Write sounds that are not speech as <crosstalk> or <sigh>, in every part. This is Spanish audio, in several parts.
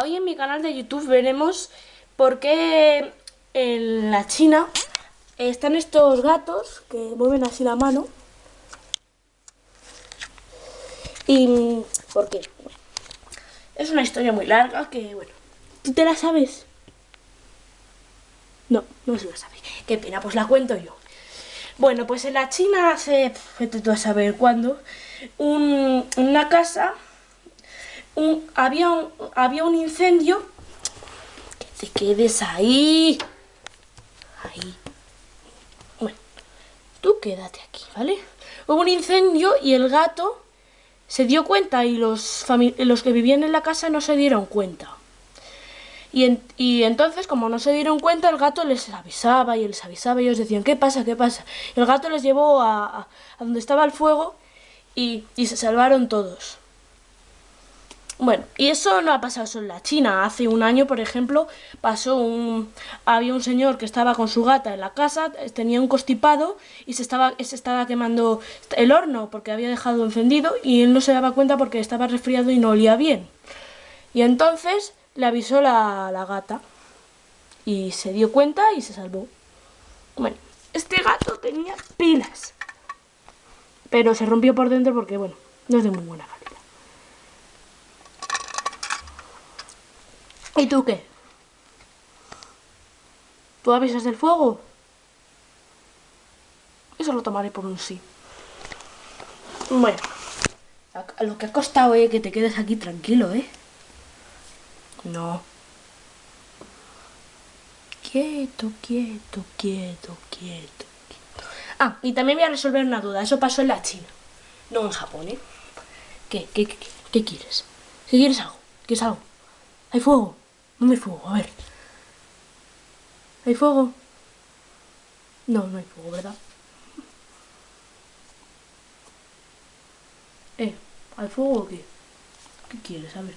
Hoy en mi canal de YouTube veremos por qué en la China están estos gatos que mueven así la mano. ¿Y por qué? Es una historia muy larga que, bueno, ¿tú te la sabes? No, no se la sabe. Qué pena, pues la cuento yo. Bueno, pues en la China hace, vete tú a saber cuándo, una casa había, un, había un incendio. Que te quedes ahí. Ahí. Bueno, tú quédate aquí, ¿vale? Hubo un incendio y el gato se dio cuenta y los, los que vivían en la casa no se dieron cuenta. Y, y, entonces, como no se dieron cuenta, el gato les avisaba y les avisaba y ellos decían, ¿qué pasa? ¿qué pasa? Y el gato les llevó a, a, a donde estaba el fuego y, y se salvaron todos. Bueno, y eso no ha pasado solo en la China. Hace un año, por ejemplo, pasó un... Había un señor que estaba con su gata en la casa, tenía un constipado y se estaba, se estaba quemando el horno porque había dejado encendido y él no se daba cuenta porque estaba resfriado y no olía bien. Y entonces le avisó la, la gata y se dio cuenta y se salvó. Bueno, este gato tenía pilas, pero se rompió por dentro porque, bueno, no es de muy buena calidad. ¿Y tú qué? ¿Tú avisas del fuego? Eso lo tomaré por un sí. Bueno, a lo que ha costado, eh, que te quedes aquí tranquilo, ¿eh? No. Quieto, quieto, quieto, quieto, Ah, y también voy a resolver una duda. Eso pasó en la China, no en Japón, ¿eh? ¿Qué, qué, qué, qué quieres? ¿Qué quieres algo? ¿Quieres algo? ¿Hay fuego? ¿Dónde hay fuego? A ver. ¿Hay fuego? No, no hay fuego, ¿verdad? <laughs> Eh, ¿hay fuego o qué? ¿Qué quieres? A ver.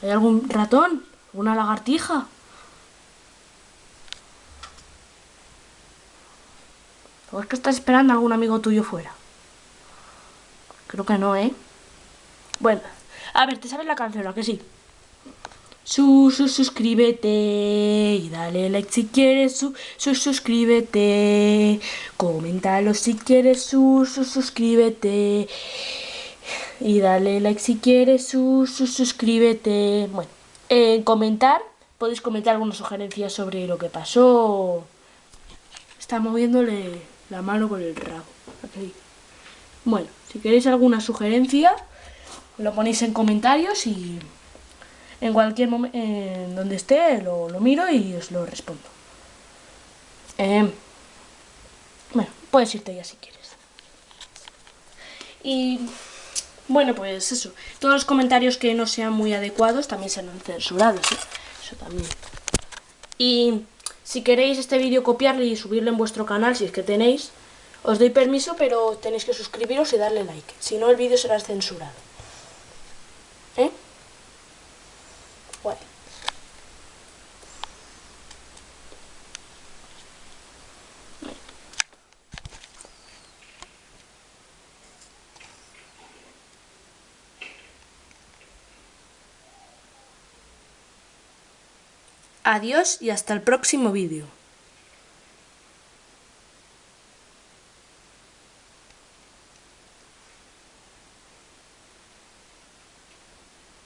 ¿Hay algún ratón? ¿Una lagartija? ¿O es que estás esperando algún amigo tuyo fuera? Creo que no, ¿eh? Bueno. A ver, ¿te sabes la canción? ¿A que sí? Su, su, suscríbete y dale like si quieres, su, su, suscríbete. Coméntalo si quieres, su, su, suscríbete. Y dale like si quieres, su, su, suscríbete. Bueno, en comentar, podéis comentar alguna sugerencia sobre lo que pasó. Está moviéndole la mano con el rabo. Bueno, si queréis alguna sugerencia lo ponéis en comentarios y en cualquier momento, en donde esté, lo, miro y os lo respondo. Em, bueno, puedes irte ya si quieres. Y bueno, pues eso. Todos los comentarios que no sean muy adecuados también serán censurados. ¿eh? Eso también. Y si queréis este vídeo copiarlo y subirlo en vuestro canal, si es que tenéis, os doy permiso, pero tenéis que suscribiros y darle like. Si no, el vídeo será censurado. ¿Eh? Adiós y hasta el próximo vídeo.